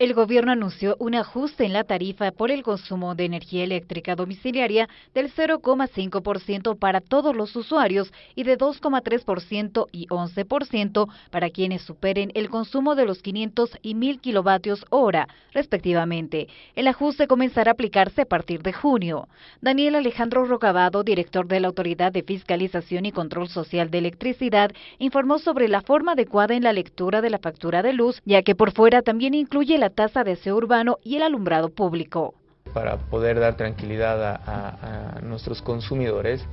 El gobierno anunció un ajuste en la tarifa por el consumo de energía eléctrica domiciliaria del 0,5% para todos los usuarios y de 2,3% y 11% para quienes superen el consumo de los 500 y 1000 kilovatios hora, respectivamente. El ajuste comenzará a aplicarse a partir de junio. Daniel Alejandro Rocabado, director de la Autoridad de Fiscalización y Control Social de Electricidad, informó sobre la forma adecuada en la lectura de la factura de luz, ya que por fuera también incluye la tasa de aseo urbano y el alumbrado público. Para poder dar tranquilidad a, nuestros consumidores,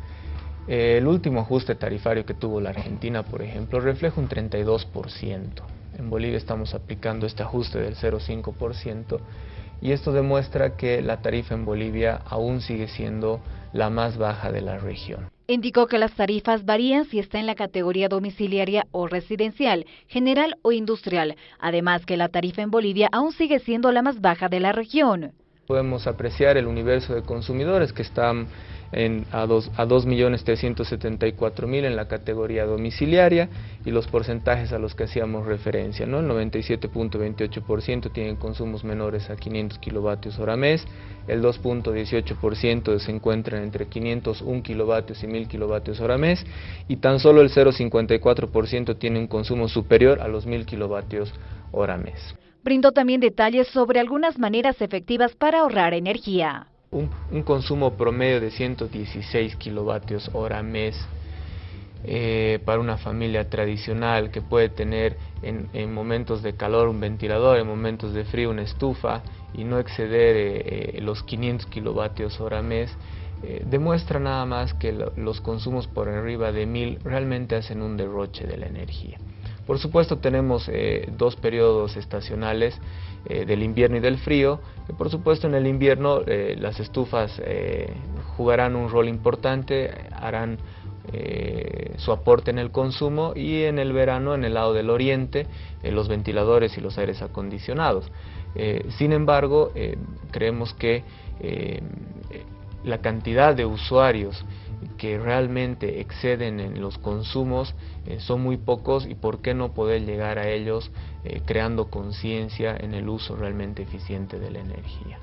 eh, el último ajuste tarifario que tuvo la Argentina, por ejemplo, refleja un 32%. En Bolivia estamos aplicando este ajuste del 0,5% y esto demuestra que la tarifa en Bolivia aún sigue siendo la más baja de la región. Indicó que las tarifas varían si está en la categoría domiciliaria o residencial, general o industrial, además que la tarifa en Bolivia aún sigue siendo la más baja de la región. Podemos apreciar el universo de consumidores que están en, a 2.374.000 en la categoría domiciliaria y los porcentajes a los que hacíamos referencia. ¿no? El 97.28% tienen consumos menores a 500 kilovatios hora mes, el 2.18% se encuentran entre 501 kilovatios y 1000 kilovatios hora mes y tan solo el 0.54% tiene un consumo superior a los 1000 kilovatios hora mes. Brindó también detalles sobre algunas maneras efectivas para ahorrar energía un, consumo promedio de 116 kilovatios hora mes eh, para una familia tradicional que puede tener en, momentos de calor un ventilador, en momentos de frío una estufa y no exceder eh, eh, los 500 kilovatios hora mes, demuestra nada más que los consumos por arriba de 1000 realmente hacen un derroche de la energía. Por supuesto tenemos eh, dos periodos estacionales eh, del invierno y del frío. Por supuesto en el invierno eh, las estufas jugarán un rol importante, harán su aporte en el consumo y en el verano en el lado del oriente los ventiladores y los aires acondicionados. sin embargo, creemos que la cantidad de usuarios que realmente exceden en los consumos eh, son muy pocos y por qué no poder llegar a ellos eh, creando conciencia en el uso realmente eficiente de la energía.